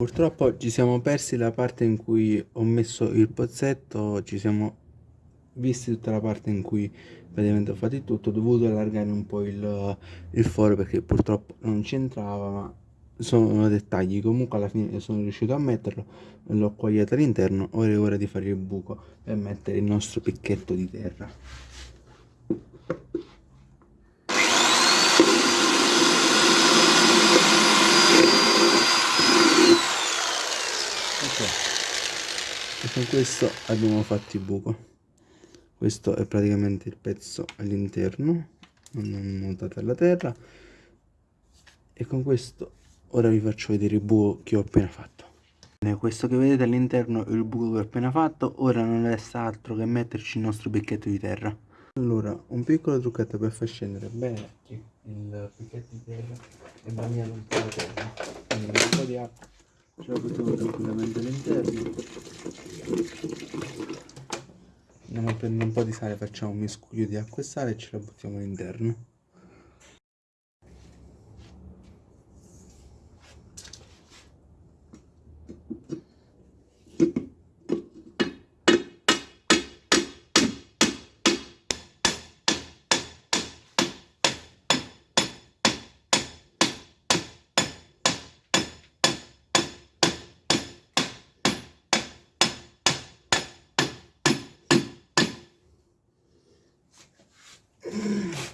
Purtroppo ci siamo persi la parte in cui ho messo il pozzetto, ci siamo visti tutta la parte in cui praticamente ho fatto il tutto, ho dovuto allargare un po' il, il foro perché purtroppo non c'entrava, ma sono dettagli, comunque alla fine sono riuscito a metterlo, l'ho quagliato all'interno, ora è ora di fare il buco per mettere il nostro picchetto di terra. Ok, e con questo abbiamo fatto il buco. Questo è praticamente il pezzo all'interno, non montato alla terra. E con questo ora vi faccio vedere il buco che ho appena fatto. Questo che vedete all'interno è il buco che ho appena fatto. Ora non resta altro che metterci il nostro picchetto di terra. Allora un piccolo trucchetto per far scendere bene il picchetto di terra e bagnare un po' la terra. Quindi un po' di acqua. Ce la buttiamo tranquillamente all'interno andiamo a prendere un po' di sale facciamo un miscuglio di acqua e sale e ce la buttiamo all'interno you